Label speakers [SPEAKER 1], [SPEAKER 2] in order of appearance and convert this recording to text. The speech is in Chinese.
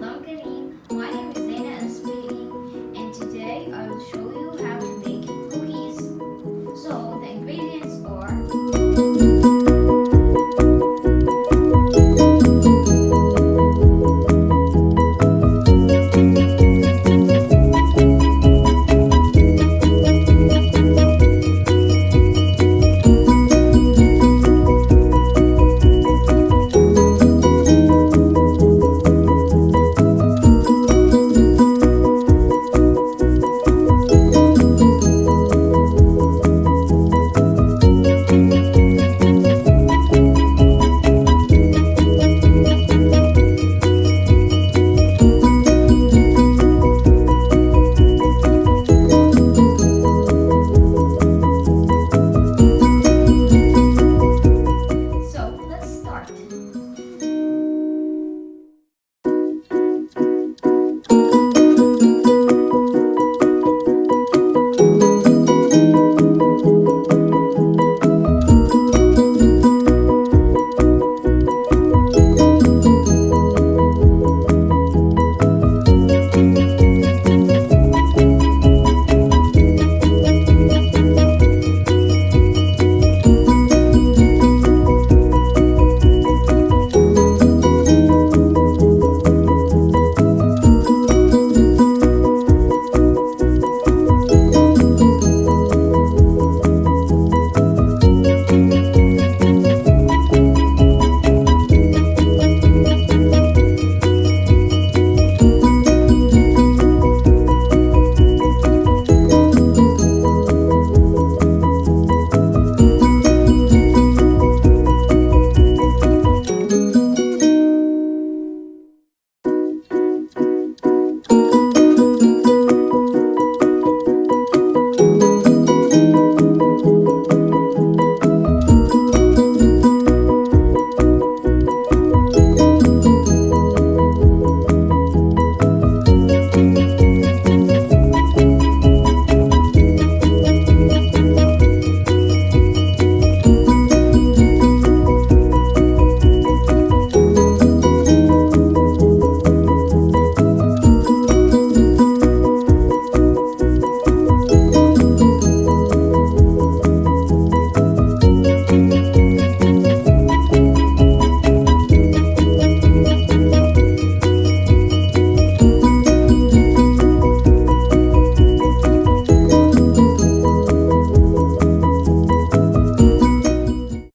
[SPEAKER 1] 能跟你